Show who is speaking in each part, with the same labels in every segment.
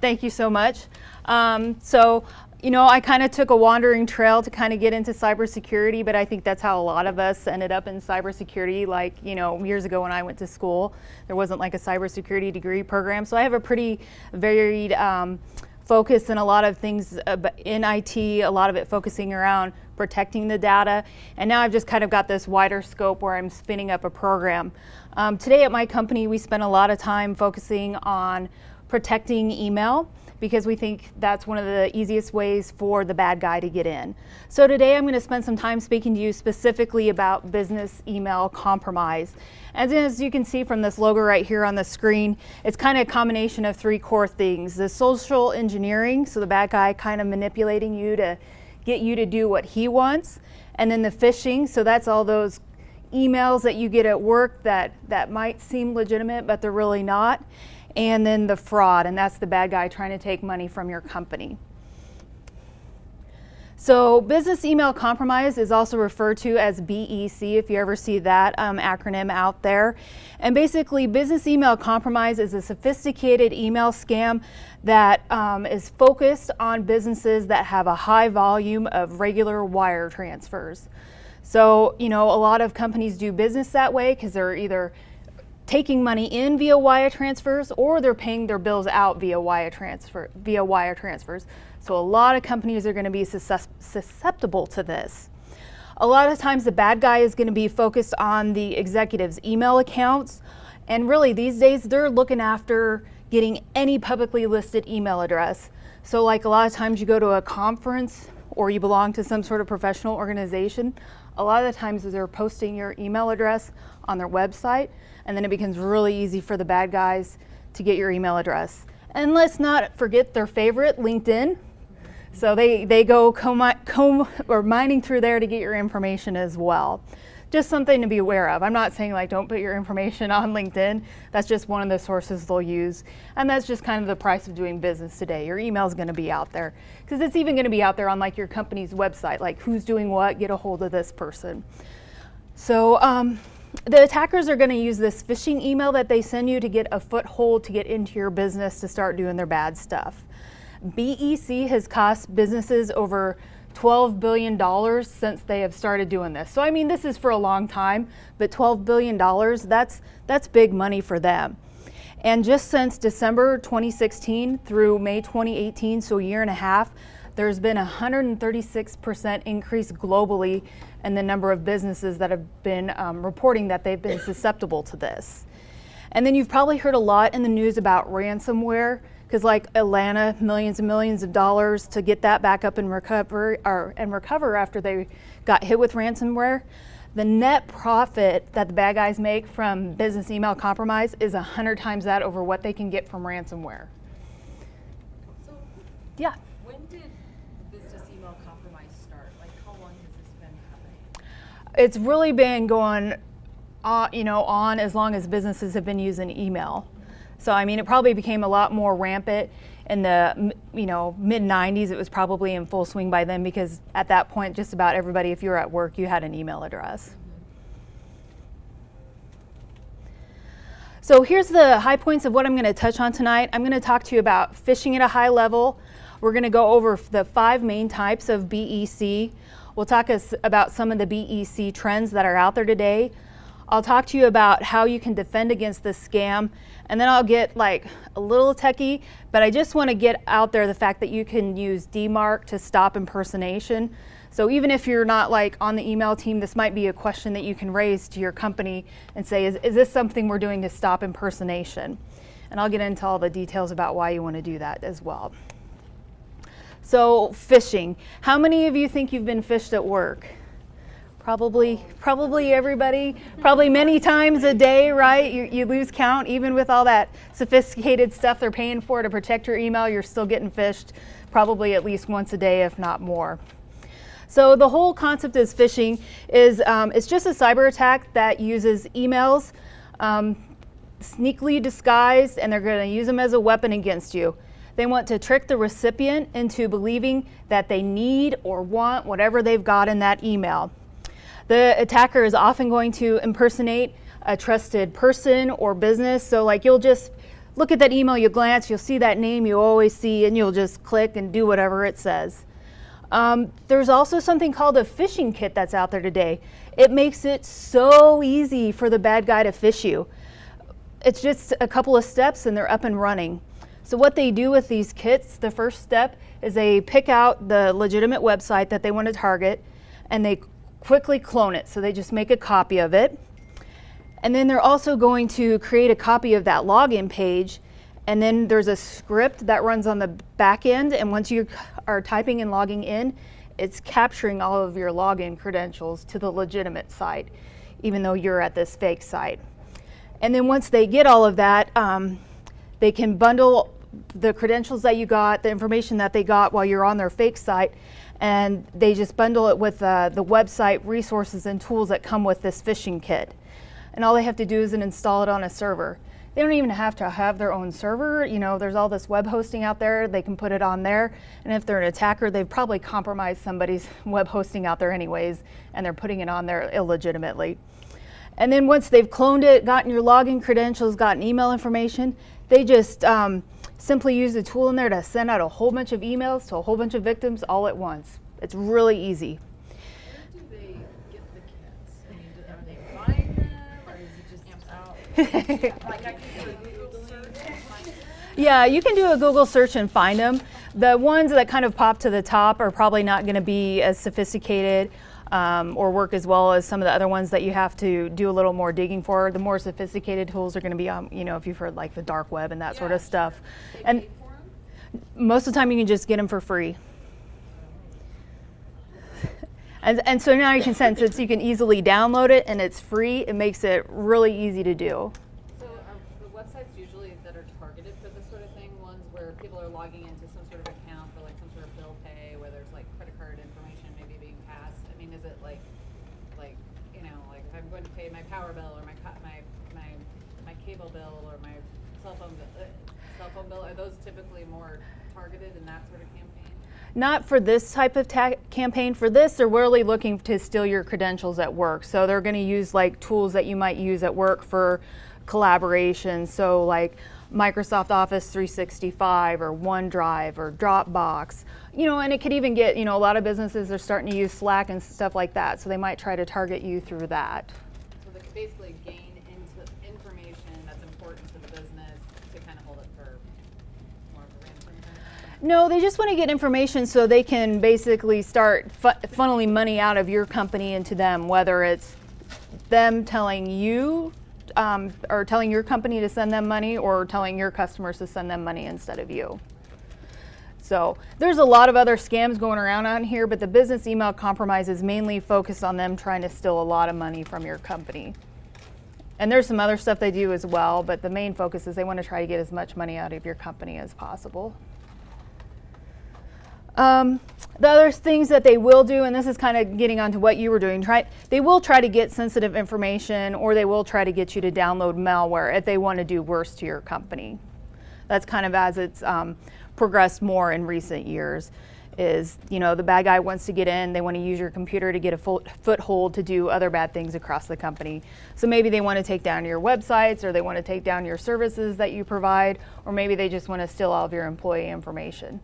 Speaker 1: Thank you so much. Um, so, you know, I kind of took a wandering trail to kind of get into cybersecurity, but I think that's how a lot of us ended up in cybersecurity. Like, you know, years ago when I went to school, there wasn't like a cybersecurity degree program. So I have a pretty varied um, focus in a lot of things in IT, a lot of it focusing around protecting the data. And now I've just kind of got this wider scope where I'm spinning up a program. Um, today at my company, we spend a lot of time focusing on protecting email because we think that's one of the easiest ways for the bad guy to get in. So today I'm going to spend some time speaking to you specifically about business email compromise. As, as you can see from this logo right here on the screen, it's kind of a combination of three core things. The social engineering, so the bad guy kind of manipulating you to get you to do what he wants. And then the phishing, so that's all those emails that you get at work that, that might seem legitimate, but they're really not and then the fraud, and that's the bad guy trying to take money from your company. So business email compromise is also referred to as BEC if you ever see that um, acronym out there. And basically business email compromise is a sophisticated email scam that um, is focused on businesses that have a high volume of regular wire transfers. So, you know, a lot of companies do business that way because they're either taking money in via wire transfers or they're paying their bills out via wire transfer via wire transfers. So a lot of companies are going to be susceptible to this. A lot of times the bad guy is going to be focused on the executive's email accounts and really these days they're looking after getting any publicly listed email address. So like a lot of times you go to a conference or you belong to some sort of professional organization, a lot of the times they're posting your email address on their website and then it becomes really easy for the bad guys to get your email address. And let's not forget their favorite, LinkedIn. So they, they go comb, comb or mining through there to get your information as well. Just something to be aware of. I'm not saying like don't put your information on LinkedIn. That's just one of the sources they'll use. And that's just kind of the price of doing business today. Your email is going to be out there because it's even going to be out there on like your company's website, like who's doing what, get a hold of this person. So um, the attackers are going to use this phishing email that they send you to get a foothold to get into your business to start doing their bad stuff. BEC has cost businesses over $12 billion since they have started doing this. So I mean, this is for a long time, but $12 billion, that's, that's big money for them. And just since December 2016 through May 2018, so a year and a half, there's been a 136% increase globally in the number of businesses that have been um, reporting that they've been susceptible to this. And then you've probably heard a lot in the news about ransomware, because like Atlanta, millions and millions of dollars to get that back up and recover, or, and recover after they got hit with ransomware. The net profit that the bad guys make from business email compromise is 100 times that over what they can get from ransomware.
Speaker 2: So
Speaker 1: yeah. It's really been going on, you know, on as long as businesses have been using email. So I mean, it probably became a lot more rampant in the you know mid 90s. It was probably in full swing by then because at that point, just about everybody, if you were at work, you had an email address. So here's the high points of what I'm going to touch on tonight. I'm going to talk to you about phishing at a high level. We're going to go over the five main types of BEC. We'll talk us about some of the BEC trends that are out there today. I'll talk to you about how you can defend against this scam, and then I'll get like a little techie, but I just want to get out there the fact that you can use DMARC to stop impersonation. So even if you're not like on the email team, this might be a question that you can raise to your company and say, is, is this something we're doing to stop impersonation? And I'll get into all the details about why you want to do that as well. So phishing. How many of you think you've been phished at work? Probably, probably everybody, probably many times a day, right? You, you lose count, even with all that sophisticated stuff they're paying for to protect your email, you're still getting phished probably at least once a day, if not more. So the whole concept is phishing is um, it's just a cyber attack that uses emails um, sneakily disguised and they're going to use them as a weapon against you. They want to trick the recipient into believing that they need or want whatever they've got in that email. The attacker is often going to impersonate a trusted person or business. So like you'll just look at that email, you glance, you'll see that name you always see, and you'll just click and do whatever it says. Um, there's also something called a phishing kit that's out there today. It makes it so easy for the bad guy to phish you. It's just a couple of steps and they're up and running. So what they do with these kits, the first step is they pick out the legitimate website that they want to target and they quickly clone it. So they just make a copy of it. And then they're also going to create a copy of that login page. And then there's a script that runs on the back end. And once you are typing and logging in, it's capturing all of your login credentials to the legitimate site, even though you're at this fake site. And then once they get all of that, um, they can bundle the credentials that you got, the information that they got while you're on their fake site, and they just bundle it with uh, the website resources and tools that come with this phishing kit. And all they have to do is install it on a server. They don't even have to have their own server. You know, there's all this web hosting out there. They can put it on there. And if they're an attacker, they've probably compromised somebody's web hosting out there anyways, and they're putting it on there illegitimately. And then once they've cloned it, gotten your login credentials, gotten email information, they just um, simply use the tool in there to send out a whole bunch of emails to a whole bunch of victims all at once. It's really easy.
Speaker 2: Where do they get the kits? I mean, do- are they buying them or is it just out? Like I can do a Google search and find
Speaker 1: Yeah, you can do a Google search and find them. The ones that kind of pop to the top are probably not going to be as sophisticated um, or work as well as some of the other ones that you have to do a little more digging for. The more sophisticated tools are going to be on, you know, if you've heard like the dark web and that sort
Speaker 2: Yeah,
Speaker 1: of stuff. And
Speaker 2: pay for 'em?
Speaker 1: most of the time you can just get them for free. And, and so now you can sense so you can easily download it and it's free. It makes it really easy to do.
Speaker 3: So are the websites usually that are targeted for this sort of thing, ones where people are logging into some sort of account for like some sort of bill pay, where there's like credit card information maybe being passed? I mean, is it like, like, you know, like if I'm going to pay my power bill or my, co- my, my, my cable bill or my cell phone, bill, uh, cell phone bill, are those typically more targeted in that sort of campaign?
Speaker 1: Not for this type of campaign. For this, they're really looking to steal your credentials at work. So they're going to use like tools that you might use at work for collaboration. So like Microsoft Office 365 or OneDrive or Dropbox. You know, and it could even get, you know, a lot of businesses are starting to use Slack and stuff like that. So they might try to target you through that.
Speaker 3: So they could basically gain into information that's important to the business to kind of hold it for more of a ransom kind of thing?
Speaker 1: No, they just want to get information so they can basically start fu- funneling money out of your company into them, whether it's them telling you um, or telling your company to send them money or telling your customers to send them money instead of you. So there's a lot of other scams going around on here, but the business email compromise is mainly focused on them trying to steal a lot of money from your company. And there's some other stuff they do as well, but the main focus is they want to try to get as much money out of your company as possible. Um, the other things that they will do, and this is kind of getting onto what you were doing, try, they will try to get sensitive information or they will try to get you to download malware if they want to do worse to your company. That's kind of as it's um, progressed more in recent years is, you know, the bad guy wants to get in, they want to use your computer to get a foothold to do other bad things across the company. So maybe they want to take down your websites or they want to take down your services that you provide, or maybe they just want to steal all of your employee information.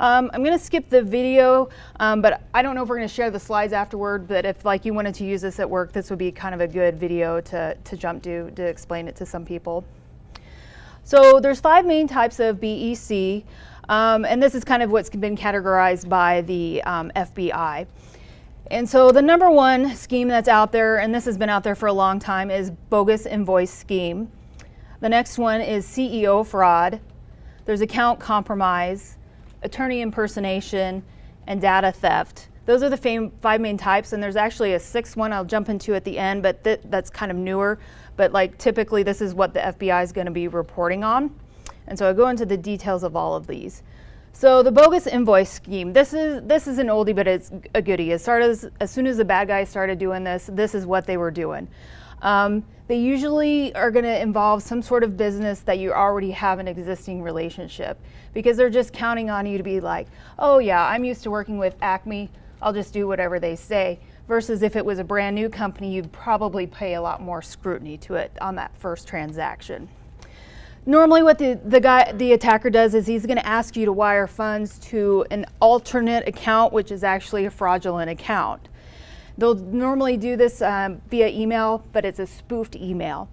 Speaker 1: Um, I'm going to skip the video, um, but I don't know if we're going to share the slides afterward. But if like you wanted to use this at work, this would be kind of a good video to, to jump to to explain it to some people. So there's five main types of BEC, um, and this is kind of what's been categorized by the um, FBI. And so the number one scheme that's out there, and this has been out there for a long time, is bogus invoice scheme. The next one is CEO fraud. There's account compromise, attorney impersonation, and data theft. Those are the five main types, and there's actually a sixth one I'll jump into at the end, but th- that's kind of newer. But like typically, this is what the FBI is going to be reporting on. And so I'll go into the details of all of these. So the bogus invoice scheme. This is this is an oldie, but it's a goodie. As as, as soon as the bad guys started doing this, this is what they were doing. Um, they usually are going to involve some sort of business that you already have an existing relationship because they're just counting on you to be like, oh yeah, I'm used to working with Acme. I'll just do whatever they say. versus if it was a brand new company, you'd probably pay a lot more scrutiny to it on that first transaction. Normally what the, the guy, the attacker does is he's gonna ask you to wire funds to an alternate account, which is actually a fraudulent account. They'll normally do this um, via email, but it's a spoofed email.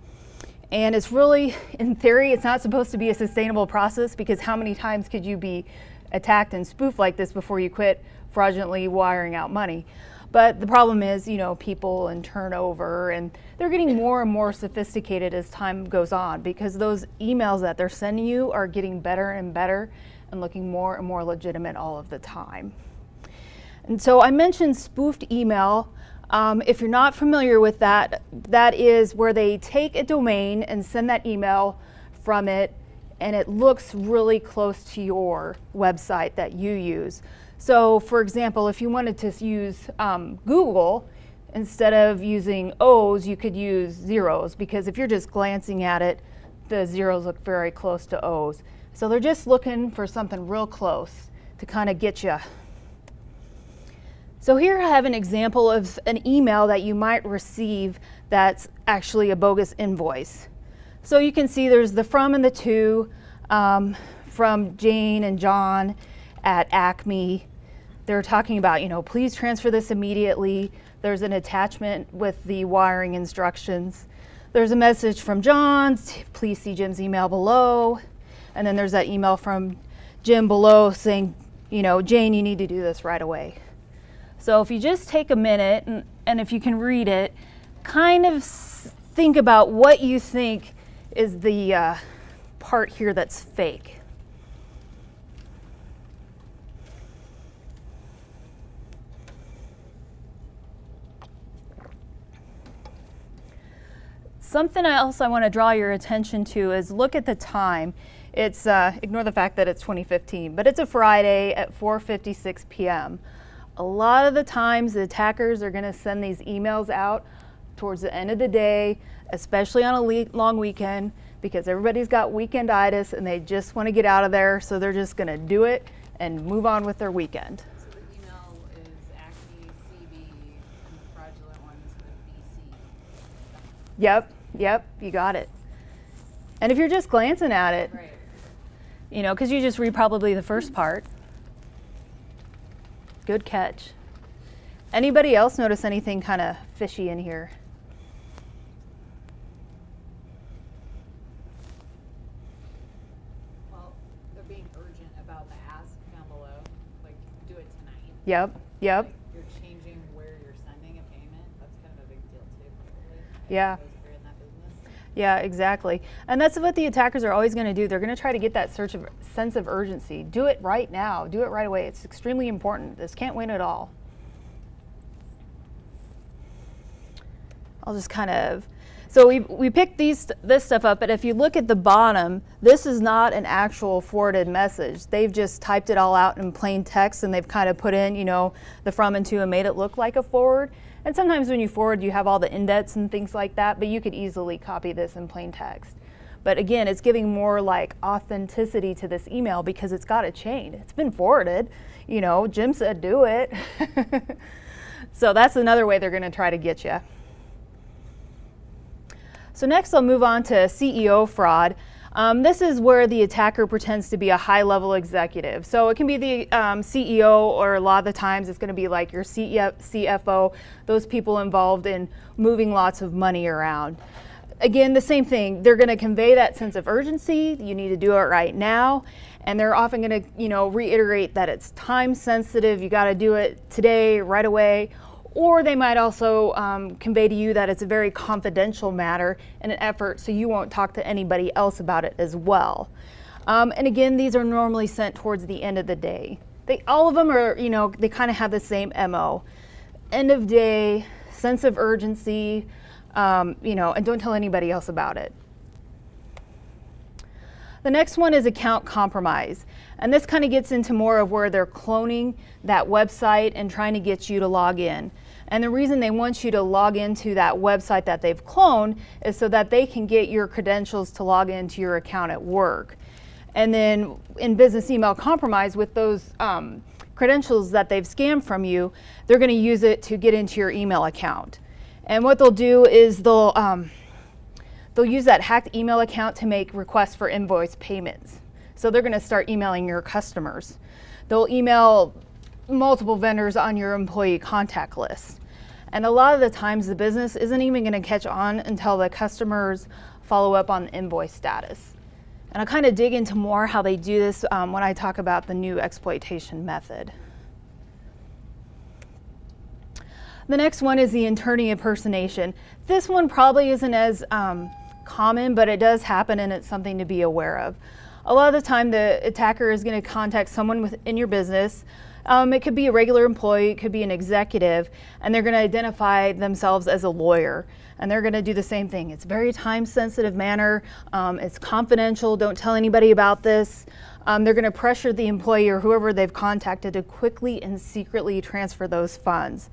Speaker 1: And it's really, in theory, it's not supposed to be a sustainable process because how many times could you be attacked and spoofed like this before you quit fraudulently wiring out money? But the problem is, you know, people and turnover, and they're getting more and more sophisticated as time goes on because those emails that they're sending you are getting better and better and looking more and more legitimate all of the time. And so I mentioned spoofed email. Um, if you're not familiar with that, that is where they take a domain and send that email from it and it looks really close to your website that you use. So for example, if you wanted to use um, Google, instead of using O's, you could use zeros because if you're just glancing at it, the zeros look very close to O's. So they're just looking for something real close to kind of get you. So here I have an example of an email that you might receive that's actually a bogus invoice. So you can see there's the from and the to um, from Jane and John at Acme. They're talking about, you know, please transfer this immediately. There's an attachment with the wiring instructions. There's a message from John, please see Jim's email below. And then there's that email from Jim below saying, you know, Jane, you need to do this right away. So if you just take a minute and, and if you can read it, kind of think about what you think is the uh, part here that's fake. Something else I want to draw your attention to is look at the time. It's, uh, ignore the fact that it's 2015, but it's a Friday at 4.56 p.m. A lot of the times the attackers are going to send these emails out towards the end of the day, especially on a long weekend, because everybody's got weekenditis and they just want to get out of there, so they're just going to do it and move on with their weekend.
Speaker 3: So the email is Acme, CB, and the fraudulent one with BC.
Speaker 1: Yep, yep, you got it. And if you're just glancing at it,
Speaker 3: Right.
Speaker 1: you know, because you just read probably the first part. Good catch. Anybody else notice anything kind of fishy in here?
Speaker 3: Well, they're being urgent about the ask down below, like, do it tonight.
Speaker 1: Yep, yep.
Speaker 3: Like, You're changing where you're sending a payment, that's kind of a big deal too, probably.
Speaker 1: Yeah.
Speaker 3: suppose if you're in that business.
Speaker 1: Yeah, exactly. And that's what the attackers are always going to do. They're going to try to get that search of sense of urgency. Do it right now. Do it right away. It's extremely important. This can't win at all. I'll just kind of so we, we picked these this stuff up, but if you look at the bottom, this is not an actual forwarded message. They've just typed it all out in plain text and they've kind of put in, you know, the from and to and made it look like a forward. And sometimes when you forward, you have all the indents and things like that, but you could easily copy this in plain text. But again, it's giving more like authenticity to this email because it's got a chain. It's been forwarded. You know, Jim said do it. so that's another way they're going to try to get you. So next I'll move on to CEO fraud. Um, this is where the attacker pretends to be a high-level executive. So it can be the um, CEO or a lot of the times it's going to be like your CFO, those people involved in moving lots of money around. Again, the same thing. They're going to convey that sense of urgency. You need to do it right now. And they're often going to, you know, reiterate that it's time sensitive. You got to do it today, right away or they might also um, convey to you that it's a very confidential matter in an effort so you won't talk to anybody else about it as well. Um, and again, these are normally sent towards the end of the day. They, all of them are, you know, they kind of have the same MO. End of day, sense of urgency, um, you know, and don't tell anybody else about it. The next one is account compromise. And this kind of gets into more of where they're cloning that website and trying to get you to log in. And the reason they want you to log into that website that they've cloned is so that they can get your credentials to log into your account at work. And then in business email compromise with those um, credentials that they've scammed from you, they're going to use it to get into your email account. And what they'll do is they'll um, they'll use that hacked email account to make requests for invoice payments. So they're going to start emailing your customers. They'll email multiple vendors on your employee contact list. And a lot of the times the business isn't even going to catch on until the customers follow up on the invoice status. And I'll kind of dig into more how they do this um, when I talk about the new exploitation method. The next one is the attorney impersonation. This one probably isn't as um, common, but it does happen and it's something to be aware of. A lot of the time the attacker is going to contact someone within your business um, it could be a regular employee, it could be an executive, and they're going to identify themselves as a lawyer. And they're going to do the same thing. It's very time sensitive manner. Um, it's confidential. Don't tell anybody about this. Um, they're going to pressure the employee or whoever they've contacted to quickly and secretly transfer those funds.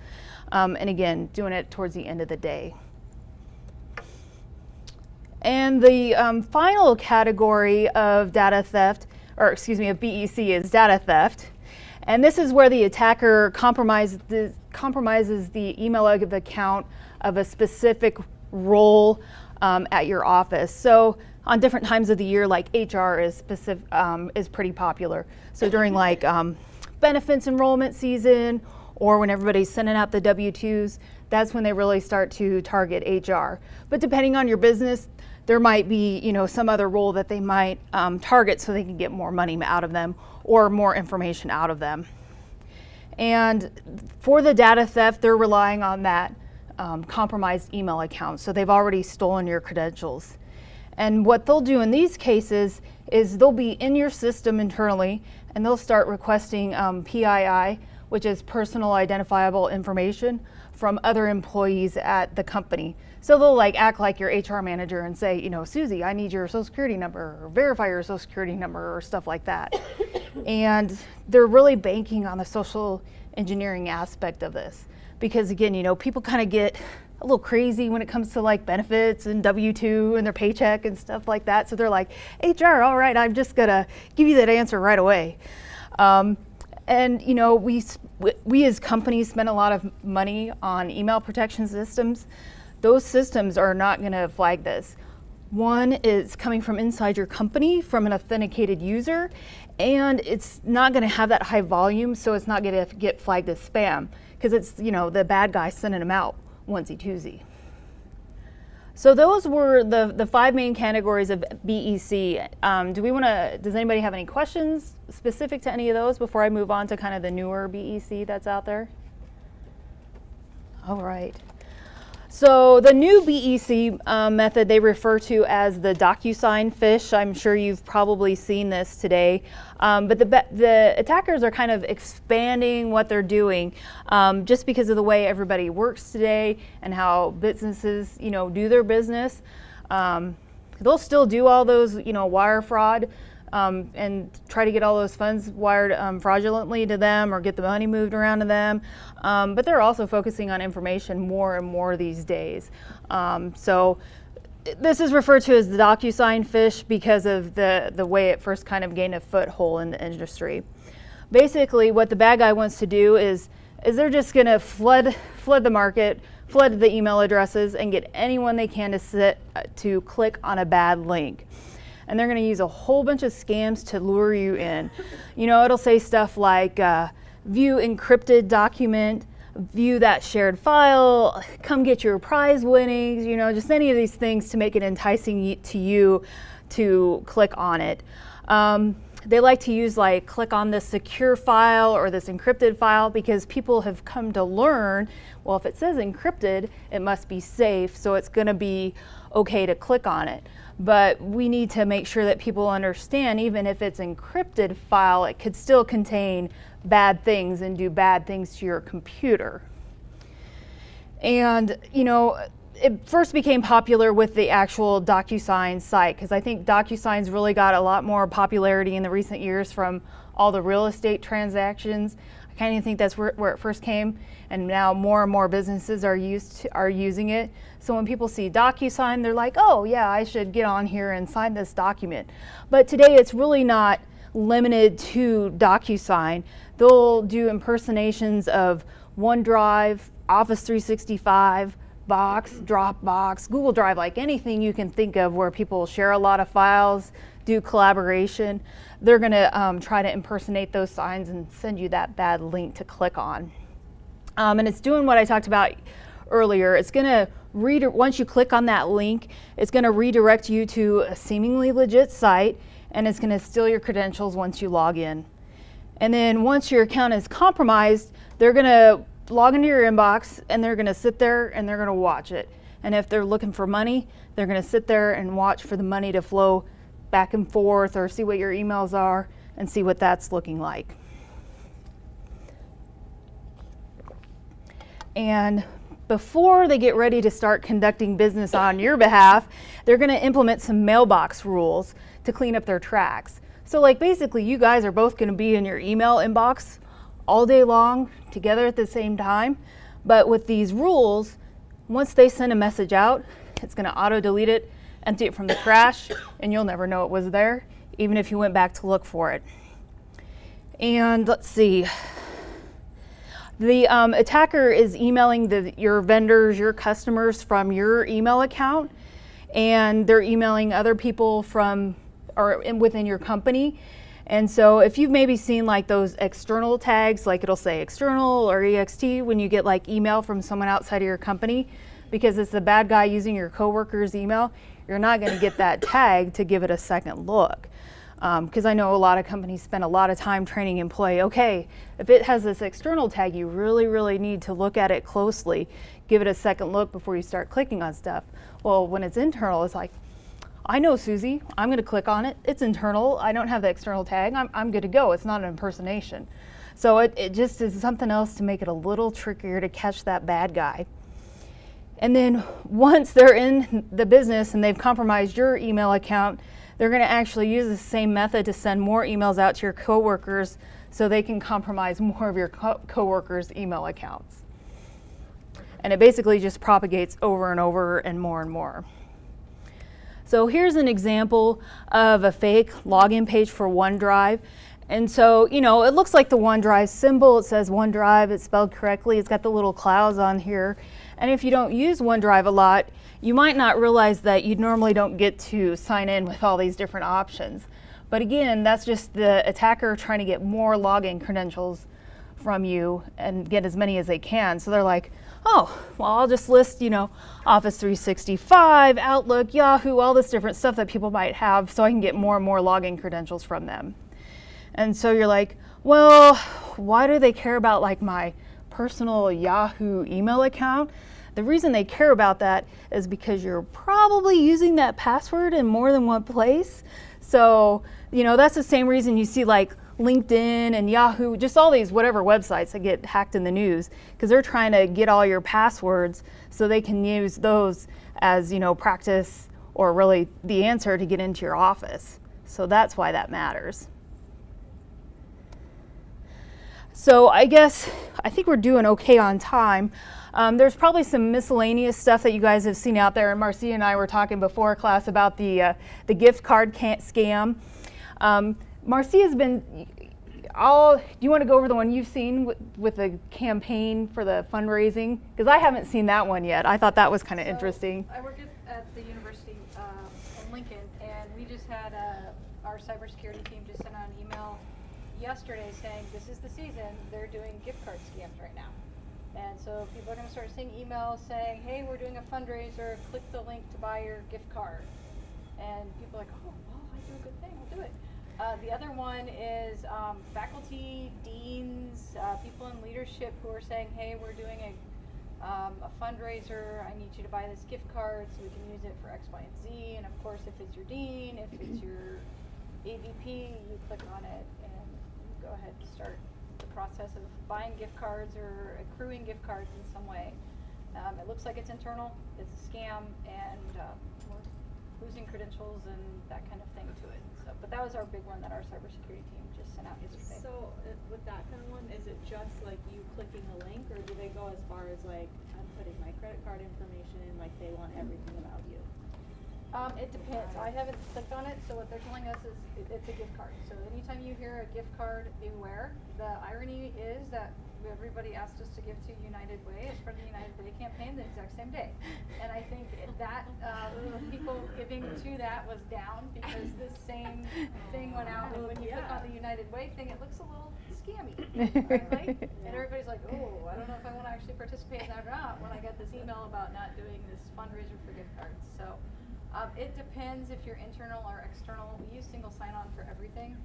Speaker 1: Um, and again, doing it towards the end of the day. And the um, final category of data theft, or excuse me, of BEC is data theft. And this is where the attacker compromises the, compromises the email account of a specific role um, at your office. So on different times of the year, like HR is specific, um, is pretty popular. So during like um, benefits enrollment season or when everybody's sending out the W-2s, that's when they really start to target HR. But depending on your business, there might be you know some other role that they might um, target so they can get more money out of them or more information out of them. And for the data theft, they're relying on that um, compromised email account. So they've already stolen your credentials. And what they'll do in these cases is they'll be in your system internally and they'll start requesting um, PII, which is personal identifiable information from other employees at the company. So they'll like act like your HR manager and say, you know, Susie, I need your social security number or verify your social security number or stuff like that. and they're really banking on the social engineering aspect of this because again, you know, people kind of get a little crazy when it comes to like benefits and W-2 and their paycheck and stuff like that. So they're like, HR, all right, I'm just gonna give you that answer right away. Um, and you know, we, we as companies spend a lot of money on email protection systems those systems are not going to flag this. One is coming from inside your company from an authenticated user, and it's not going to have that high volume, so it's not going to get flagged as spam because it's you know the bad guy sending them out onesie twosie. So those were the the five main categories of BEC. Um, do we want to? Does anybody have any questions specific to any of those before I move on to kind of the newer BEC that's out there? All right. So the new BEC um, method they refer to as the DocuSign phish. I'm sure you've probably seen this today. Um, but the, the attackers are kind of expanding what they're doing um, just because of the way everybody works today and how businesses you know, do their business. Um, they'll still do all those you know, wire fraud um, and try to get all those funds wired um, fraudulently to them or get the money moved around to them. Um, but they're also focusing on information more and more these days. Um, so this is referred to as the DocuSign phish because of the, the way it first kind of gained a foothold in the industry. Basically, what the bad guy wants to do is, is they're just going to flood, flood the market, flood the email addresses, and get anyone they can to, sit, uh, to click on a bad link and they're going to use a whole bunch of scams to lure you in. You know, it'll say stuff like uh, view encrypted document, view that shared file, come get your prize winnings, you know, just any of these things to make it enticing to you to click on it. Um, they like to use like click on this secure file or this encrypted file because people have come to learn, well, if it says encrypted, it must be safe, so it's going to be okay to click on it but we need to make sure that people understand even if it's encrypted file, it could still contain bad things and do bad things to your computer. And, you know, it first became popular with the actual DocuSign site because I think DocuSign's really got a lot more popularity in the recent years from all the real estate transactions. I kind of think that's where, where, it first came, and now more and more businesses are used to, are using it. So when people see DocuSign, they're like, oh yeah, I should get on here and sign this document. But today it's really not limited to DocuSign. They'll do impersonations of OneDrive, Office 365, Box, Dropbox, Google Drive, like anything you can think of where people share a lot of files, do collaboration. They're going to um, try to impersonate those signs and send you that bad link to click on. Um, and it's doing what I talked about earlier. It's going to once you click on that link, it's going to redirect you to a seemingly legit site and it's going to steal your credentials once you log in. And then once your account is compromised, they're going to log into your inbox and they're going to sit there and they're going to watch it. And if they're looking for money, they're going to sit there and watch for the money to flow back and forth or see what your emails are and see what that's looking like. And before they get ready to start conducting business on your behalf, they're going to implement some mailbox rules to clean up their tracks. So like basically you guys are both going to be in your email inbox all day long together at the same time. But with these rules, once they send a message out, it's going to auto delete it, empty it from the trash, and you'll never know it was there, even if you went back to look for it. And let's see. The um, attacker is emailing the, your vendors, your customers from your email account, and they're emailing other people from or in, within your company. And so if you've maybe seen like those external tags, like it'll say external or ext when you get like email from someone outside of your company, because it's the bad guy using your coworker's email, you're not going to get that tag to give it a second look. Because um, I know a lot of companies spend a lot of time training employee, okay, if it has this external tag, you really, really need to look at it closely, give it a second look before you start clicking on stuff. Well, when it's internal, it's like, I know Susie, I'm gonna click on it, it's internal, I don't have the external tag, I'm, I'm good to go, it's not an impersonation. So it, it just is something else to make it a little trickier to catch that bad guy. And then once they're in the business and they've compromised your email account, they're gonna actually use the same method to send more emails out to your coworkers so they can compromise more of your co coworkers' email accounts. And it basically just propagates over and over and more and more. So here's an example of a fake login page for OneDrive. And so, you know, it looks like the OneDrive symbol. It says OneDrive, it's spelled correctly. It's got the little clouds on here. And if you don't use OneDrive a lot, you might not realize that you normally don't get to sign in with all these different options. But again, that's just the attacker trying to get more login credentials from you and get as many as they can. So they're like, oh, well, I'll just list, you know, Office 365, Outlook, Yahoo, all this different stuff that people might have so I can get more and more login credentials from them. And so you're like, well, why do they care about like my personal Yahoo email account? The reason they care about that is because you're probably using that password in more than one place. So, you know, that's the same reason you see like LinkedIn and Yahoo, just all these whatever websites that get hacked in the news because they're trying to get all your passwords so they can use those as, you know, practice or really the answer to get into your office. So that's why that matters. So I guess I think we're doing okay on time. Um, there's probably some miscellaneous stuff that you guys have seen out there. And Marcia and I were talking before class about the, uh, the gift card scam. Um, Marcia's been, all, do you want to go over the one you've seen with, with the campaign for the fundraising? Because I haven't seen that one yet. I thought that was kind of
Speaker 4: so
Speaker 1: interesting.
Speaker 4: I work at, at the university um, in Lincoln, and we just had uh, our cybersecurity team just sent out an email yesterday saying this is the season. They're doing gift card scams right now. And so people are going to start seeing emails saying, hey, we're doing a fundraiser, click the link to buy your gift card. And people are like, oh, well, I do a good thing, I'll do it. Uh, the other one is um, faculty, deans, uh, people in leadership who are saying, hey, we're doing a, um, a fundraiser. I need you to buy this gift card so we can use it for X, Y, and Z. And of course, if it's your dean, if it's your AVP, you click on it and go ahead and start process of buying gift cards or accruing gift cards in some way. Um, it looks like it's internal, it's a scam, and um, we're losing credentials and that kind of thing to it. So, but that was our big one that our cybersecurity team just sent out yesterday.
Speaker 2: So uh, with that kind of one, is it just like you clicking the link, or do they go as far as like I'm putting my credit card information in, like they want everything about you?
Speaker 4: Um, it depends. I haven't clicked on it, so what they're telling us is it, it's a gift card. So anytime you hear a gift card, beware. The irony is that everybody asked us to give to United Way as part of the United Way campaign the exact same day. And I think that, um, people giving to that was down because the same thing went out. And when you click on the United Way thing, it looks a little scammy, frankly. And everybody's like, oh, I don't know if I wanna actually participate in that or not, when I got this email about not doing this fundraiser for gift cards, so. Um, it depends if you're internal or external, we use single sign-on for everything,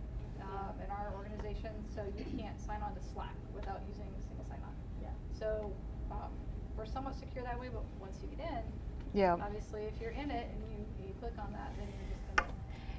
Speaker 4: um, in our organization, so you can't sign on to Slack without using a single sign-on.
Speaker 2: Yeah.
Speaker 4: So, um, we're somewhat secure that way, but once you get in,
Speaker 1: Yeah.
Speaker 4: obviously if you're in it and you, you click on that, then you're just gonna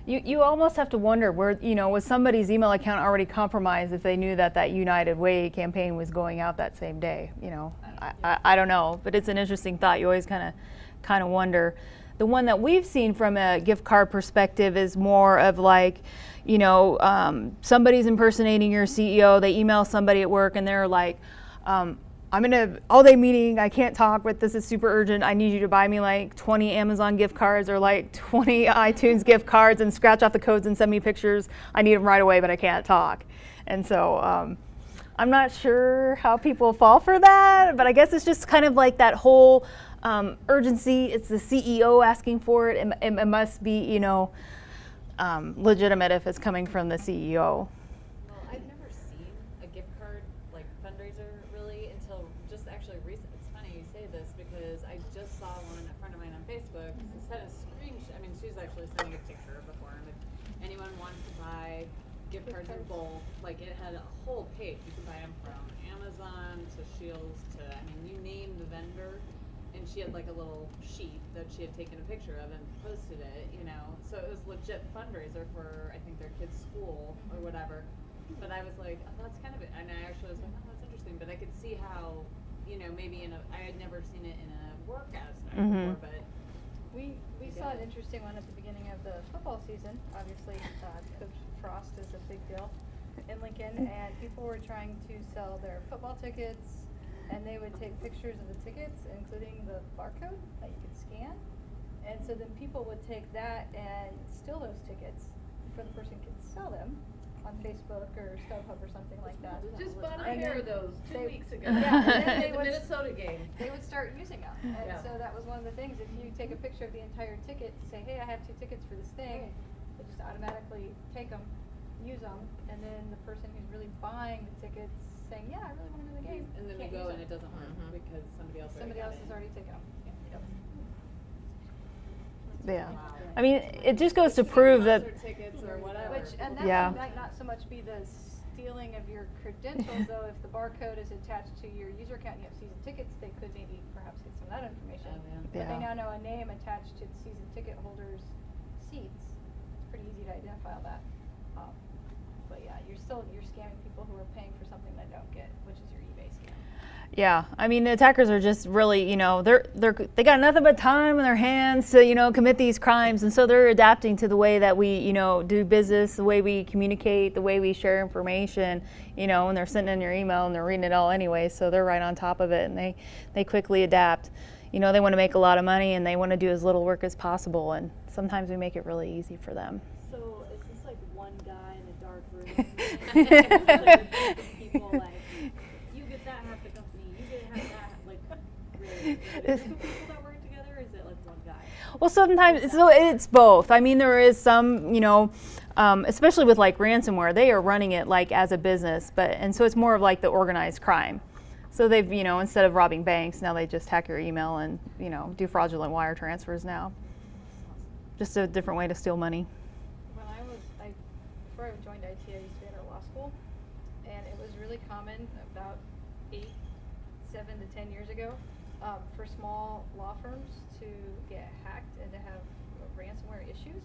Speaker 1: You, you almost have to wonder where, you know, was somebody's email account already compromised if they knew that that United Way campaign was going out that same day, you know? I, I, I don't know, but it's an interesting thought. You always kind of, kind of wonder. The one that we've seen from a gift card perspective is more of like, you know, um, somebody's impersonating your CEO. They email somebody at work and they're like, um, I'm in a all day meeting. I can't talk, but this is super urgent. I need you to buy me like 20 Amazon gift cards or like 20 iTunes gift cards and scratch off the codes and send me pictures. I need them right away, but I can't talk. And so um, I'm not sure how people fall for that, but I guess it's just kind of like that whole um, urgency. It's the CEO asking for it. It, it, must be, you know, um, legitimate if it's coming from the CEO.
Speaker 3: Well, I've never seen a gift card like fundraiser really until just actually recent. It's funny you say this because I just saw one a friend of mine on Facebook sent a screenshot. I mean, she's actually sending a picture before, and if anyone wants to buy gift
Speaker 4: Gift
Speaker 3: cards in
Speaker 4: cards.
Speaker 3: bulk, like it had a whole page. You can buy them from Amazon to Shields to I mean, you name the vendor. And she had like a little sheet that she had taken a picture of and posted it, you know. So it was legit fundraiser for I think their kid's school or whatever. But I was like, oh, that's kind of it. And I actually was like, oh, that's interesting. But I could see how, you know, maybe in a, I had never seen it in a work aspect
Speaker 1: Mhm.
Speaker 3: before, but
Speaker 4: We, we saw an interesting one at the beginning of the football season. Obviously, uh, Coach Frost is a big deal in Lincoln, and people were trying to sell their football tickets, and they would take pictures of the tickets, including the barcode that you could scan. And so then people would take that and steal those tickets before the person could sell them on Facebook or StubHub or something like that.
Speaker 2: Just bought a pair of those two
Speaker 4: they-
Speaker 2: weeks ago.
Speaker 4: Yeah, and then they
Speaker 2: At the
Speaker 4: would-
Speaker 2: Minnesota game.
Speaker 4: they would start using them. And
Speaker 2: Yeah.
Speaker 4: so that was one of the things. If you take a picture of the entire ticket, to say, "Hey, I have two tickets for this thing," they just automatically take them, use them, and then the person who's really buying the tickets saying, "Yeah, I really want to go to the game,"
Speaker 3: and then we
Speaker 4: can't
Speaker 3: go
Speaker 4: use
Speaker 3: and it doesn't work
Speaker 2: Mhm.
Speaker 3: because somebody else
Speaker 4: Somebody
Speaker 3: already
Speaker 4: else
Speaker 3: got
Speaker 4: has
Speaker 3: it.
Speaker 4: already taken them. Yep.
Speaker 1: Yeah. I mean, it just goes to prove that.
Speaker 3: Concert tickets or whatever.
Speaker 4: Which and that
Speaker 1: Yeah.
Speaker 4: might not so much be the stealing of your credentials, though. If the barcode is attached to your user account, and you have season tickets, they could maybe perhaps get some of that information.
Speaker 3: Oh, yeah.
Speaker 4: But
Speaker 1: Yeah.
Speaker 4: they now know a name attached to the season ticket holder's seats. It's pretty easy to identify all that. Um, but yeah, you're still you're scamming people who are paying for something they don't get, which is your eBay scam.
Speaker 1: Yeah, I mean the attackers are just really, you know, they're they're they got nothing but time in their hands to, you know, commit these crimes, and so they're adapting to the way that we, you know, do business, the way we communicate, the way we share information, you know, and they're sending in your email and they're reading it all anyway, so they're right on top of it, and they they quickly adapt. You know, they want to make a lot of money and they want to do as little work as possible, and sometimes we make it really easy for them.
Speaker 5: So is this like one guy in a dark room? and it's like a group of people like you get that half the company, you get half that like really? Work together or is it like one guy?
Speaker 1: Well, sometimes so it's both. I mean, there is some, you know, um, especially with like ransomware, they are running it like as a business, but and so it's more of like the organized crime. So they've, you know, instead of robbing banks, now they just hack your email and you know do fraudulent wire transfers now. Just a different way to steal money.
Speaker 4: When I was, I, before I joined IT, I used to be at a law school, and it was really common about eight, seven to ten years ago, um, for small law firms to get hacked and to have ransomware issues.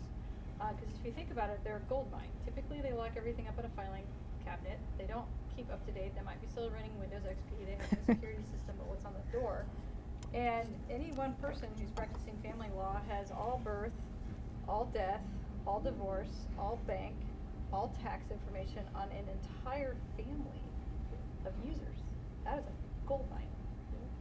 Speaker 4: Because if you think about it, they're a gold mine. Typically, they lock everything up in a filing cabinet. They don't keep up to date. They might be still running Windows XP. They have no security system, but what's on the door? And any one person who's practicing family law has all birth, all death, all divorce, all bank, all tax information on an entire family of users. That is a gold mine.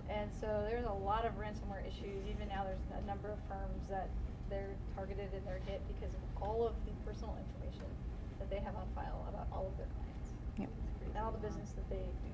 Speaker 4: And so there's a lot of ransomware issues. Even now, there's a number of firms that they're targeted and they're hit because of all of the personal information that they have on file about all of their clients
Speaker 1: Yep.
Speaker 4: and all the business that they do.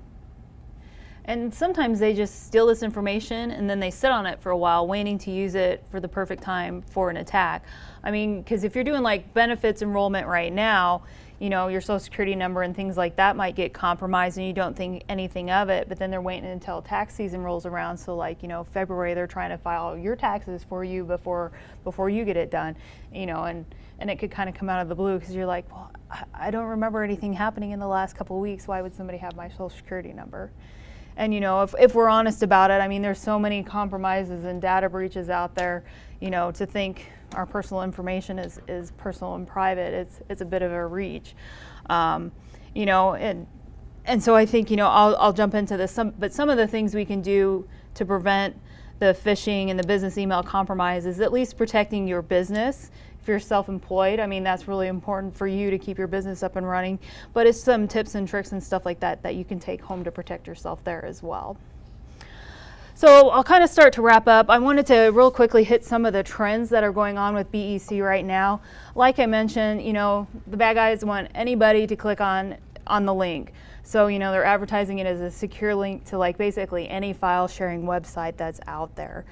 Speaker 1: And sometimes they just steal this information and then they sit on it for a while, waiting to use it for the perfect time for an attack. I mean, because if you're doing like benefits enrollment right now, you know, your social security number and things like that might get compromised and you don't think anything of it, but then they're waiting until tax season rolls around. So like, you know, February they're trying to file your taxes for you before before you get it done, you know, and and it could kind of come out of the blue because you're like, well, I- don't remember anything happening in the last couple of weeks. Why would somebody have my social security number? And you know, if, if we're honest about it, I mean, there's so many compromises and data breaches out there. You know, to think our personal information is, is personal and private, it's it's a bit of a reach. Um, you know, and and so I think you know I'll I'll jump into this. Some but some of the things we can do to prevent the phishing and the business email compromise is at least protecting your business. If you're self-employed, I mean that's really important for you to keep your business up and running. But it's some tips and tricks and stuff like that that you can take home to protect yourself there as well. So I'll kind of start to wrap up. I wanted to real quickly hit some of the trends that are going on with BEC right now. Like I mentioned, you know, the bad guys want anybody to click on on the link. So, you know, they're advertising it as a secure link to like basically any file sharing website that's out there.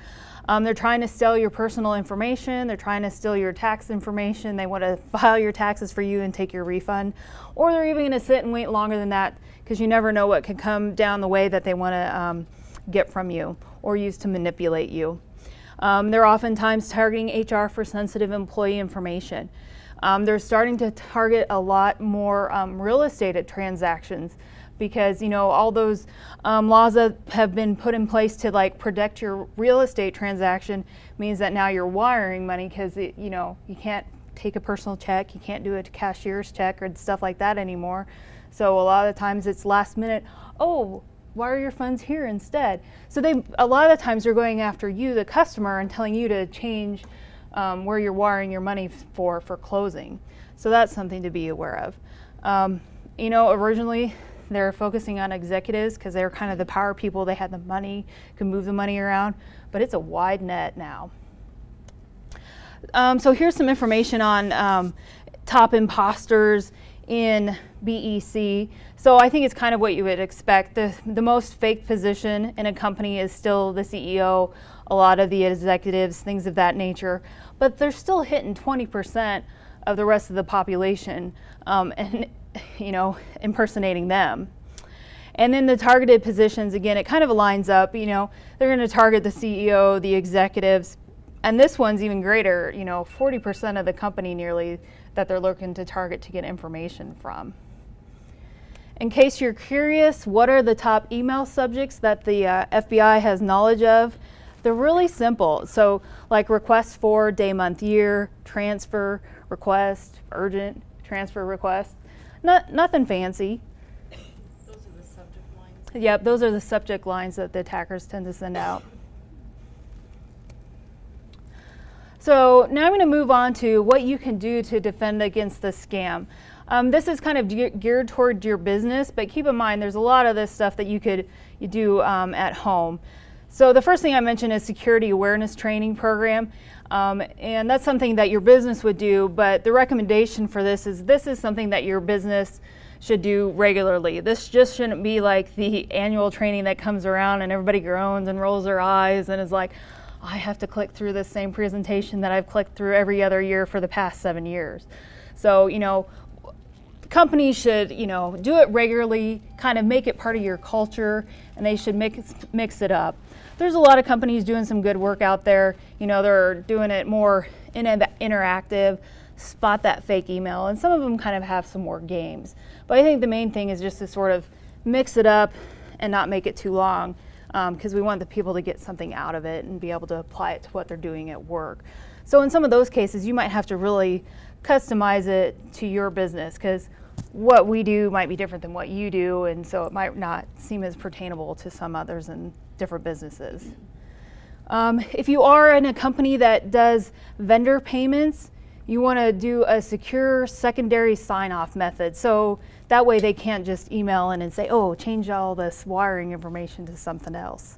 Speaker 1: Um, they're trying to steal your personal information. They're trying to steal your tax information. They want to file your taxes for you and take your refund. Or they're even going to sit and wait longer than that because you never know what could come down the way that they want to um, get from you or use to manipulate you. Um, they're oftentimes targeting HR for sensitive employee information. Um, they're starting to target a lot more um, real estate transactions because you know all those um, laws that have been put in place to like protect your real estate transaction means that now you're wiring money because you know you can't take a personal check, you can't do a cashier's check or stuff like that anymore. So a lot of times it's last minute. Oh, wire your funds here instead. So they a lot of the times they're going after you, the customer, and telling you to change um, where you're wiring your money for for closing. So that's something to be aware of. Um, you know, originally they're focusing on executives because they're kind of the power people. They had the money, could move the money around, but it's a wide net now. Um, so here's some information on um, top imposters in BEC. So I think it's kind of what you would expect. The, the most fake position in a company is still the CEO, a lot of the executives, things of that nature. But they're still hitting 20% of the rest of the population um, and, you know, impersonating them. And then the targeted positions, again, it kind of aligns up, you know, they're going to target the CEO, the executives, and this one's even greater, you know, 40% of the company nearly that they're looking to target to get information from. In case you're curious, what are the top email subjects that the uh, FBI has knowledge of? They're really simple. So like request for, day, month, year, transfer, request, urgent, transfer request. Not, nothing fancy.
Speaker 2: Those are the subject lines.
Speaker 1: Yep, those are the subject lines that the attackers tend to send out. So now I'm going to move on to what you can do to defend against the scam. Um, this is kind of ge geared toward your business, but keep in mind there's a lot of this stuff that you could you do um, at home. So the first thing I mentioned is security awareness training program. Um, and that's something that your business would do, but the recommendation for this is this is something that your business should do regularly. This just shouldn't be like the annual training that comes around and everybody groans and rolls their eyes and is like, I have to click through this same presentation that I've clicked through every other year for the past seven years. So, you know, companies should, you know, do it regularly, kind of make it part of your culture, and they should mix, mix it up. There's a lot of companies doing some good work out there. You know, they're doing it more in interactive, spot that fake email, and some of them kind of have some more games. But I think the main thing is just to sort of mix it up and not make it too long because um, we want the people to get something out of it and be able to apply it to what they're doing at work. So in some of those cases, you might have to really customize it to your business because what we do might be different than what you do, and so it might not seem as pertainable to some others in different businesses. Um, if you are in a company that does vendor payments, you want to do a secure secondary sign-off method. So that way they can't just email in and say, oh, change all this wiring information to something else.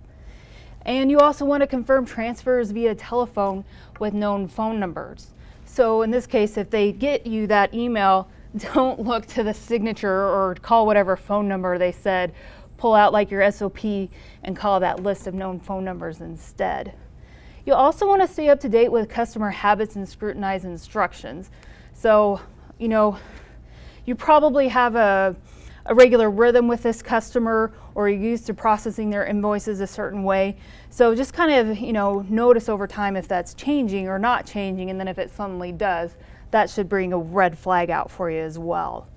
Speaker 1: And you also want to confirm transfers via telephone with known phone numbers. So in this case, if they get you that email, don't look to the signature or call whatever phone number they said. Pull out like your SOP and call that list of known phone numbers instead. You'll also want to stay up to date with customer habits and scrutinize instructions. So, you know, you probably have a, a regular rhythm with this customer or you're used to processing their invoices a certain way. So just kind of, you know, notice over time if that's changing or not changing and then if it suddenly does, that should bring a red flag out for you as well.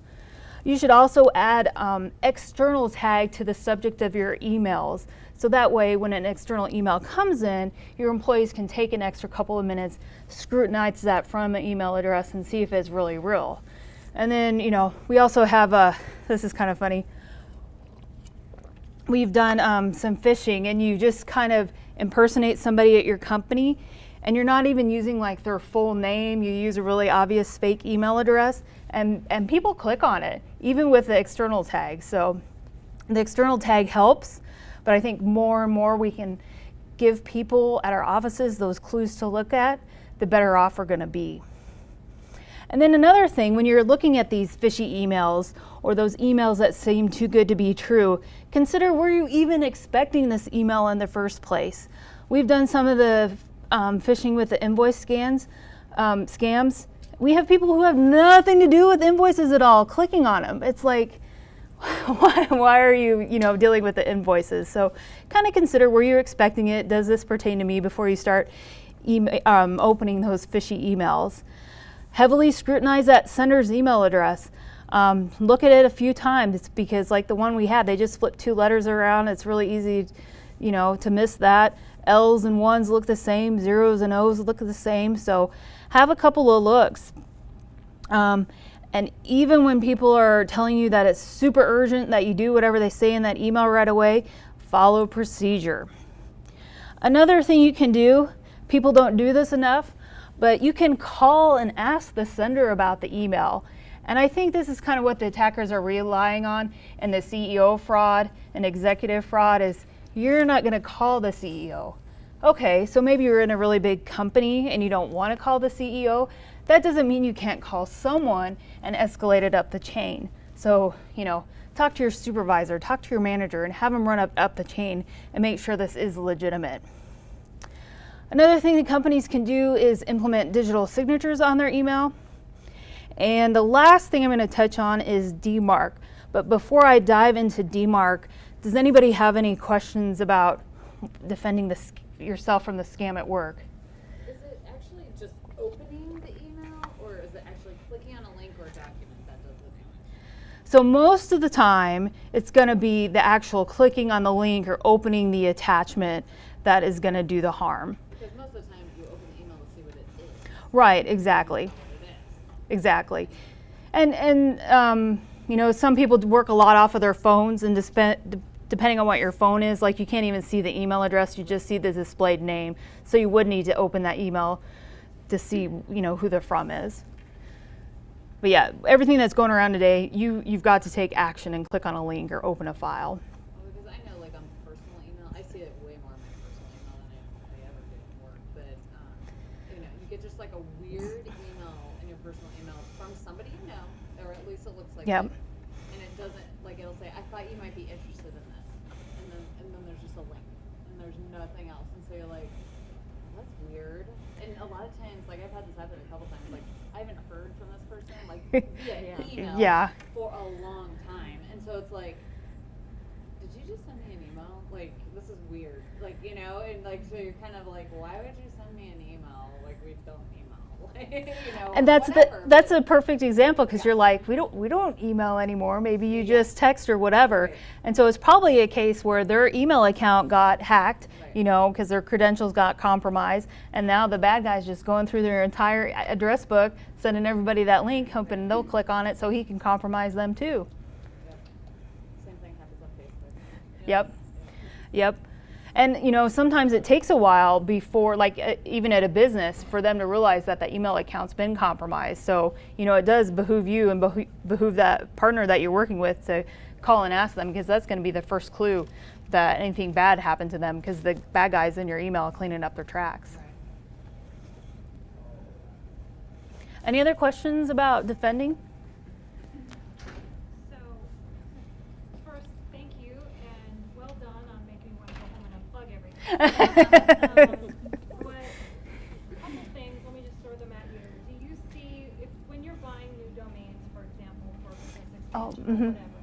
Speaker 1: You should also add um, external tag to the subject of your emails. So that way, when an external email comes in, your employees can take an extra couple of minutes, scrutinize that from an email address and see if it's really real. And then, you know, we also have a, this is kind of funny. We've done um, some phishing and you just kind of impersonate somebody at your company and you're not even using like their full name. You use a really obvious fake email address and, and people click on it, even with the external tag. So the external tag helps, but I think more and more we can give people at our offices those clues to look at, the better off we're gonna be. And then another thing, when you're looking at these fishy emails or those emails that seem too good to be true, consider were you even expecting this email in the first place? We've done some of the um, phishing with the invoice scans, um, scams. We have people who have nothing to do with invoices at all clicking on them. It's like, why, why are you, you know, dealing with the invoices? So kind of consider were you expecting it? Does this pertain to me before you start um, opening those fishy emails? Heavily scrutinize that sender's email address. Um, look at it a few times because like the one we had, they just flipped two letters around. It's really easy, you know, to miss that. L's and ones look the same, zeros and O's look the same. So have a couple of looks. Um, and even when people are telling you that it's super urgent, that you do whatever they say in that email right away, follow procedure. Another thing you can do, people don't do this enough, but you can call and ask the sender about the email. And I think this is kind of what the attackers are relying on in the CEO fraud and executive fraud is you're not going to call the CEO. Okay, so maybe you're in a really big company and you don't want to call the CEO. That doesn't mean you can't call someone and escalate it up the chain. So, you know, talk to your supervisor, talk to your manager, and have them run up, up the chain and make sure this is legitimate. Another thing that companies can do is implement digital signatures on their email. And the last thing I'm going to touch on is DMARC. But before I dive into DMARC, does anybody have any questions about defending the, yourself from the scam at work?
Speaker 3: Is it actually just opening the email, or is it actually clicking on a link or a document that does the damage?
Speaker 1: So most of the time, it's going to be the actual clicking on the link or opening the attachment that is going to do the harm.
Speaker 3: Because most of the time, you open the email to see what it is.
Speaker 1: Right, exactly. Exactly. And, and um, you know, some people work a lot off of their phones and depending on what your phone is, like you can't even see the email address, you just see the displayed name. So you would need to open that email to see, you know, who they're from is. But yeah, everything that's going around today, you, you've got to take action and click on a link or open a file.
Speaker 3: Well, because I know, like on personal email, I see it way more on my personal email than I, I ever do at work. But um, you know, you get just like a weird email in your personal email from somebody you know, or at least it looks like.
Speaker 1: Yep.
Speaker 3: it, And it doesn't like it'll say, "I thought you might be interested in this," and then and then there's just a link, and there's nothing else, and so you're like, "That's weird." And a lot of times, like I've had this happen a couple times, like I haven't heard from this person like via email
Speaker 1: Yeah.
Speaker 3: for a long time, and so it's like, did you just send me an email? Like this is weird, like you know, and like so you're kind of like, why would you send me an email? Like we don't email, like you know.
Speaker 1: And that's
Speaker 3: whatever,
Speaker 1: the, that's a perfect example because you're like we don't we don't email anymore. Maybe you just text or whatever.
Speaker 3: Right.
Speaker 1: And so it's probably a case where their email account got hacked,
Speaker 3: Right.
Speaker 1: you know, because their credentials got compromised, and now the bad guy's just going through their entire uh, address book, sending everybody that link, hoping they'll click on it so he can compromise them too.
Speaker 3: Yep. Same thing happens on Facebook. know?
Speaker 1: Yep. Yep. And you know, sometimes it takes a while before, like even at a business, for them to realize that that email account's been compromised. So you know, it does behoove you and behoo- behoove that partner that you're working with to call and ask them because that's going to be the first clue that anything bad happened to them because the bad guys in your email cleaning up their tracks. Any other questions about defending?
Speaker 4: So, first, thank you and well done on making me want to go home and unplug everything. Um, but, couple things, let me just throw them at you. Do you see, if, when you're buying new domains, for example, for business
Speaker 1: Oh,
Speaker 4: expansion or
Speaker 1: mhm.
Speaker 4: whatever,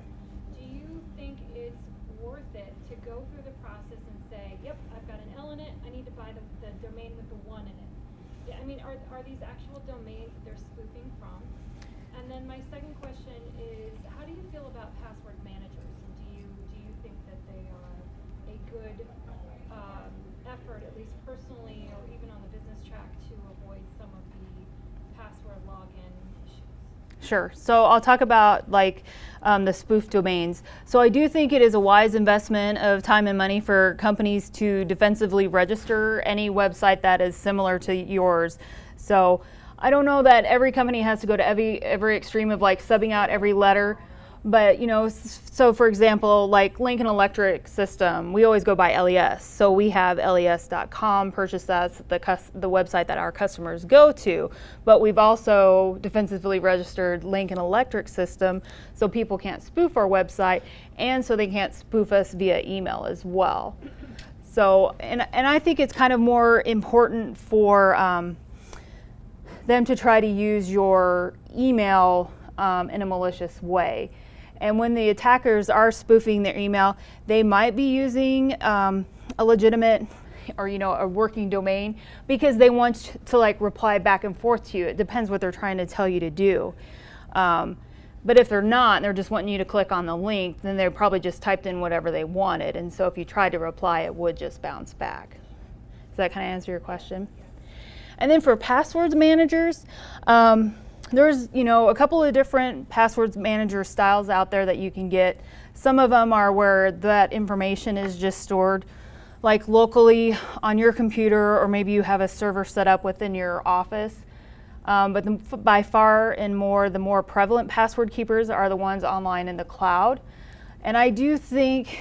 Speaker 4: do you think it's worth it to go through the process and say, yep, I've got an L in it, I need to buy the, the domain with the one in it? Yeah, I mean, are, are these actual domains that they're spoofing from? And then my second question is, how do you feel about password managers? And do you, do you think that they are a good, um, effort, at least personally or even on the business track, to avoid some of the password login issues?
Speaker 1: Sure. So I'll talk about like um, the spoof domains. So I do think it is a wise investment of time and money for companies to defensively register any website that is similar to yours. So I don't know that every company has to go to every every extreme of like subbing out every letter. But you know, so for example, like Lincoln Electric System, we always go by LES. So we have les.com, purchase that's the the website that our customers go to. But we've also defensively registered Lincoln Electric System, so people can't spoof our website, and so they can't spoof us via email as well. So, and and I think it's kind of more important for. Um, them to try to use your email um, in a malicious way. And when the attackers are spoofing their email, they might be using um, a legitimate or you know a working domain because they want to like reply back and forth to you. It depends what they're trying to tell you to do. Um, but if they're not, and they're just wanting you to click on the link, then they probably just typed in whatever they wanted. And so if you tried to reply, it would just bounce back. Does that kind of answer your question? And then for passwords managers, um, there's you know a couple of different passwords manager styles out there that you can get. Some of them are where that information is just stored like locally on your computer, or maybe you have a server set up within your office. Um, but the, by far and more, the more prevalent password keepers are the ones online in the cloud. And I do think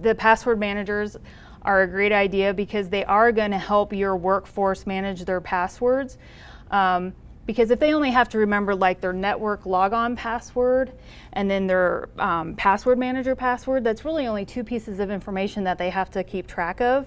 Speaker 1: the password managers are a great idea because they are going to help your workforce manage their passwords. Um, because if they only have to remember like their network logon password and then their um, password manager password, that's really only two pieces of information that they have to keep track of.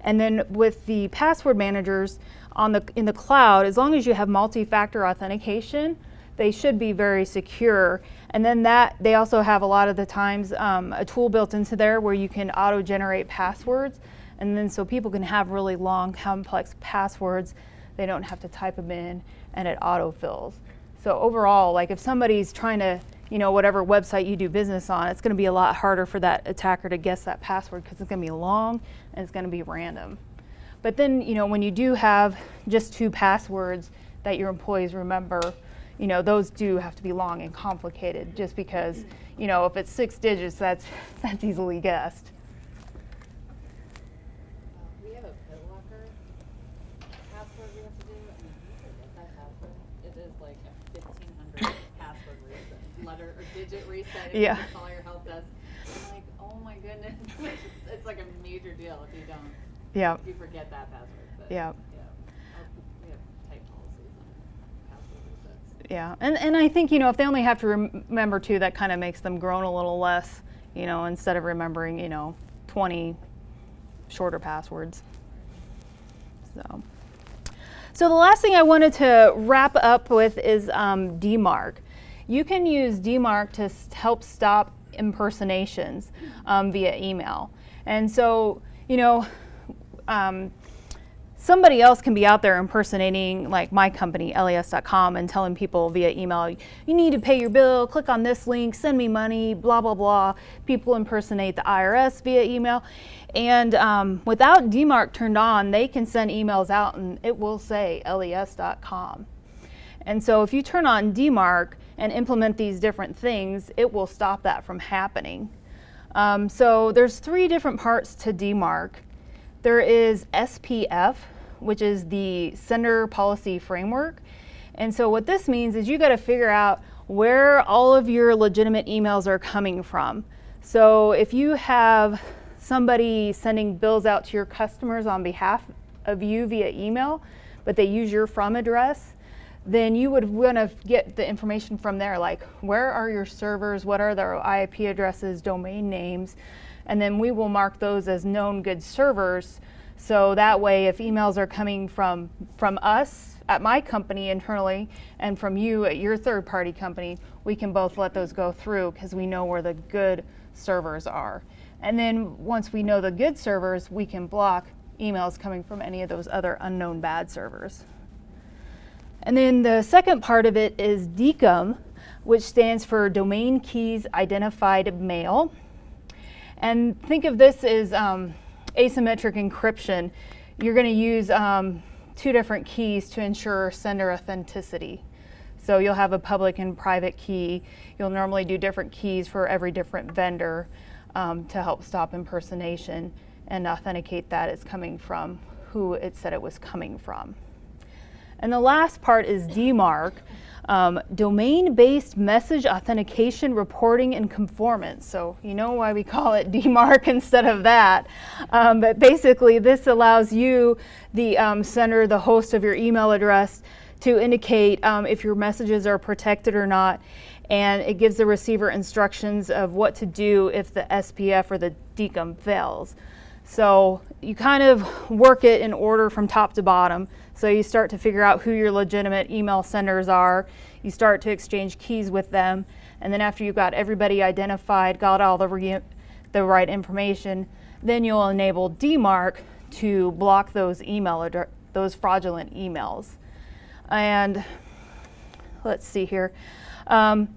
Speaker 1: And then with the password managers on the in the cloud, as long as you have multi-factor authentication, they should be very secure. And then that they also have a lot of the times um, a tool built into there where you can auto-generate passwords, and then so people can have really long, complex passwords. They don't have to type them in, and it autofills. So overall, like if somebody's trying to, you know, whatever website you do business on, it's going to be a lot harder for that attacker to guess that password because it's going to be long and it's going to be random. But then, you know, when you do have just two passwords that your employees remember, you know, those do have to be long and complicated just because, you know, if it's six digits, that's that's easily guessed.
Speaker 3: We have a BitLocker password we have to do, and if you forget that password, it is like a fifteen hundred password reset, letter or digit reset. if
Speaker 1: Yeah.
Speaker 3: Call your help desk. I'm like, oh my goodness, it's like a major deal if you don't,
Speaker 1: Yeah.
Speaker 3: if you forget that password. But,
Speaker 1: Yeah.
Speaker 3: Yeah. Our- We have tight policies on password resets.
Speaker 1: Yeah, and and I think you know if they only have to rem- remember two, that kind of makes them groan a little less, you know, instead of remembering you know twenty shorter passwords. So, so the last thing I wanted to wrap up with is um, DMARC. You can use DMARC to help stop impersonations um, via email, and so you know. Um, somebody else can be out there impersonating like my company les.com and telling people via email you need to pay your bill click on this link send me money blah blah blah. People impersonate the irs via email. And um, without dmarc turned on they can send emails out and it will say les.com and so if you turn on dmarc and implement these different things it will stop that from happening Um, so there's three different parts to DMARC. There is SPF, which is the Sender Policy Framework. And so what this means is you got to figure out where all of your legitimate emails are coming from. So if you have somebody sending bills out to your customers on behalf of you via email, but they use your from address, then you would want to get the information from there, like where are your servers, what are their IP addresses, domain names, and then we will mark those as known good servers. So that way, if emails are coming from, from us at my company internally and from you at your third party company, we can both let those go through because we know where the good servers are. And then once we know the good servers, we can block emails coming from any of those other unknown bad servers. And then the second part of it is DKIM, which stands for Domain Keys Identified Mail. And think of this as um, asymmetric encryption. You're going to use um, two different keys to ensure sender authenticity. So you'll have a public and private key. You'll normally do different keys for every different vendor um, to help stop impersonation and authenticate that it's coming from who it said it was coming from. And the last part is DMARC, um, domain-based message authentication, reporting, and conformance. So you know why we call it DMARC instead of that. Um, but basically, this allows you, the um, sender, the host of your email address, to indicate um, if your messages are protected or not. And it gives the receiver instructions of what to do if the SPF or the DKIM fails. So you kind of work it in order from top to bottom. So you start to figure out who your legitimate email senders are. You start to exchange keys with them. And then after you've got everybody identified, got all the, the right information, then you'll enable DMARC to block those email those fraudulent emails. And let's see here. Um,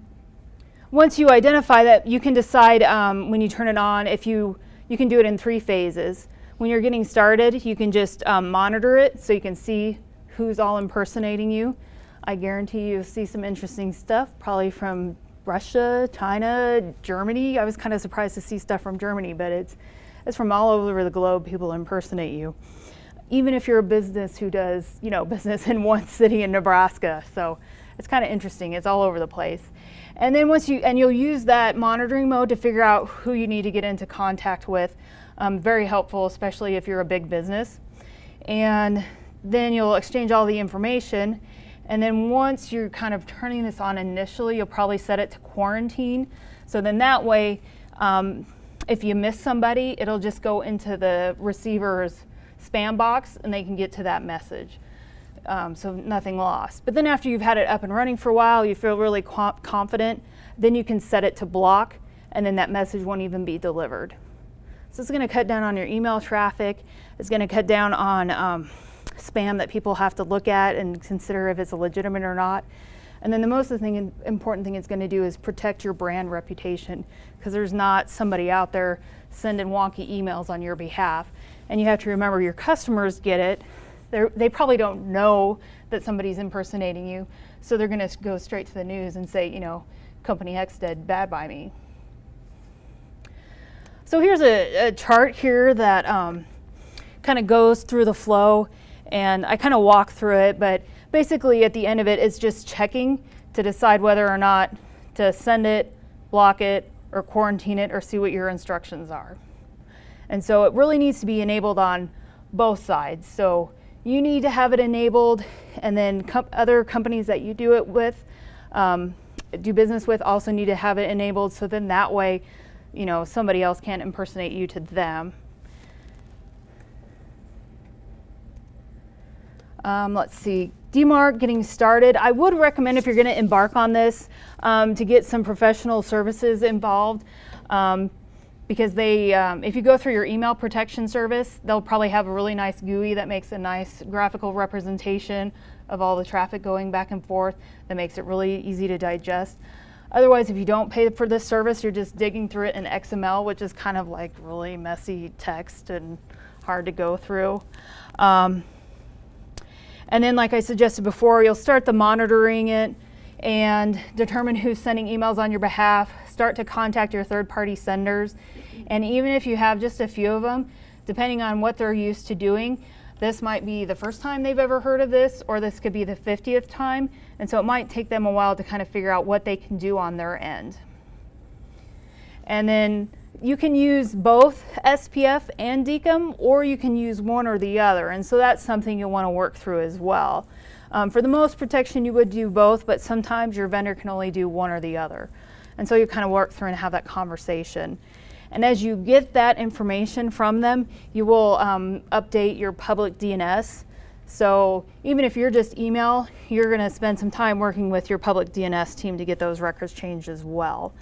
Speaker 1: once you identify that, you can decide um, when you turn it on if you you can do it in three phases. When you're getting started, you can just um, monitor it so you can see who's all impersonating you. I guarantee you'll see some interesting stuff, probably from Russia, China, Germany. I was kind of surprised to see stuff from Germany, but it's, it's from all over the globe, people impersonate you. Even if you're a business who does, you know, business in one city in Nebraska. So it's kind of interesting. It's all over the place. And then once you, and you'll use that monitoring mode to figure out who you need to get into contact with. Um, very helpful, especially if you're a big business. And then you'll exchange all the information. And then once you're kind of turning this on initially, you'll probably set it to quarantine. So then that way, um, if you miss somebody, it'll just go into the receiver's spam box and they can get to that message um, so nothing lost. But then after you've had it up and running for a while, you feel really confident, then you can set it to block and then that message won't even be delivered. So it's gonna cut down on your email traffic. It's gonna cut down on um, spam that people have to look at and consider if it's legitimate or not. And then the most thing, important thing it's going to do is protect your brand reputation because there's not somebody out there sending wonky emails on your behalf. And you have to remember your customers get it, they're, they probably don't know that somebody's impersonating you, so they're going to go straight to the news and say, you know, company X did bad by me. So here's a, a chart here that um, kind of goes through the flow, and I kind of walk through it, but basically at the end of it, it's just checking to decide whether or not to send it, block it, or quarantine it, or see what your instructions are. And so it really needs to be enabled on both sides. So you need to have it enabled and then com other companies that you do it with, um, do business with also need to have it enabled so then that way, you know, somebody else can't impersonate you to them. Um, let's see, DMARC getting started. I would recommend if you're going to embark on this um, to get some professional services involved. Um, because they, um, if you go through your email protection service, they'll probably have a really nice GUI that makes a nice graphical representation of all the traffic going back and forth that makes it really easy to digest. Otherwise, if you don't pay for this service, you're just digging through it in XML, which is kind of like really messy text and hard to go through. Um, and then, like I suggested before, you'll start the monitoring it and determine who's sending emails on your behalf. Start to contact your third-party senders. And even if you have just a few of them, depending on what they're used to doing, this might be the first time they've ever heard of this, or this could be the 50th time. And so it might take them a while to kind of figure out what they can do on their end. And then you can use both SPF and DKIM, or you can use one or the other. And so that's something you'll want to work through as well. Um, for the most protection, you would do both, but sometimes your vendor can only do one or the other. And so you kind of work through and have that conversation. And as you get that information from them, you will um, update your public DNS. So even if you're just email, you're going to spend some time working with your public DNS team to get those records changed as well.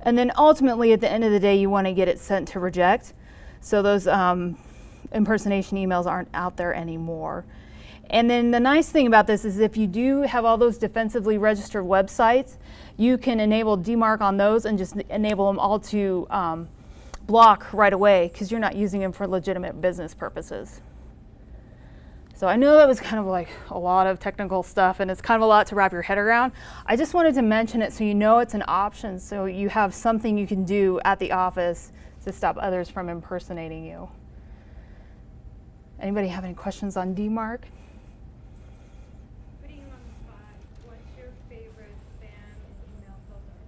Speaker 1: And then ultimately, at the end of the day, you want to get it sent to reject. So those um, impersonation emails aren't out there anymore. And then the nice thing about this is if you do have all those defensively registered websites, you can enable DMARC on those and just enable them all to um, block right away because you're not using them for legitimate business purposes. So I know that was kind of like a lot of technical stuff and it's kind of a lot to wrap your head around. I just wanted to mention it so you know it's an option so you have something you can do at the office to stop others from impersonating you. Anybody have any questions on DMARC?
Speaker 4: Putting you on the spot, what's your favorite spam email filter?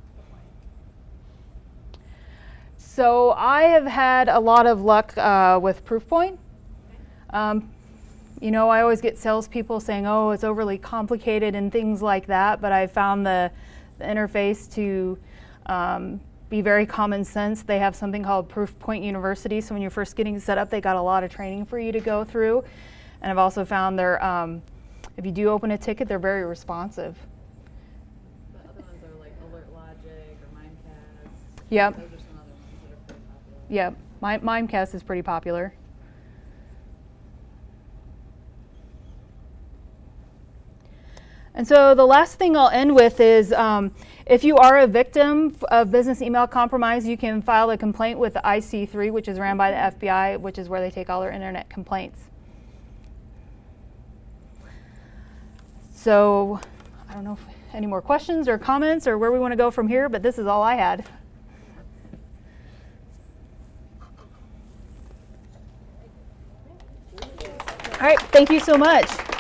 Speaker 1: So I have had a lot of luck uh, with Proofpoint. Um, you know, I always get salespeople saying, "Oh, it's overly complicated" and things like that. But I found the, the interface to um, be very common sense. They have something called Proofpoint University. So when you're first getting set up, they got a lot of training for you to go through. And I've also found they're, um, if you do open a ticket, they're very responsive.
Speaker 3: The other ones are like Alert Logic or Mimecast.
Speaker 1: Yep.
Speaker 3: Those are some other ones that are popular.
Speaker 1: Mimecast is pretty popular. And so the last thing I'll end with is um, if you are a victim of business email compromise, you can file a complaint with the IC3, which is ran by the FBI, which is where they take all their internet complaints. So I don't know if any more questions or comments or where we want to go from here, but this is all I had. All right, thank you so much.